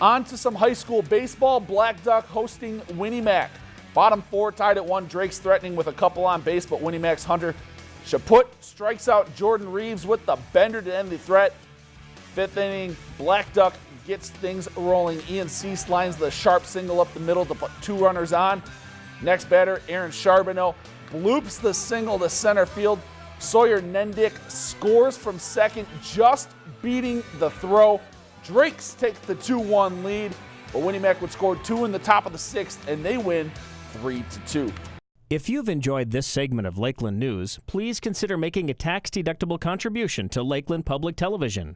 On to some high school baseball. Blackduck hosting Win-E-Mac. Bottom four tied at one. Drake's threatening with a couple on base, but Win-E-Mac's Hunter Chaput strikes out Jordan Reeves with the bender to end the threat. Fifth inning, Blackduck gets things rolling. Ian Cease lines the sharp single up the middle to put two runners on. Next batter, Aaron Charbonneau bloops the single to center field. Sawyer Nendick scores from second, just beating the throw. Drakes take the 2-1 lead, but Win-E-Mac would score two in the top of the sixth, and they win 3 to 2. If you've enjoyed this segment of Lakeland News, please consider making a tax-deductible contribution to Lakeland Public Television.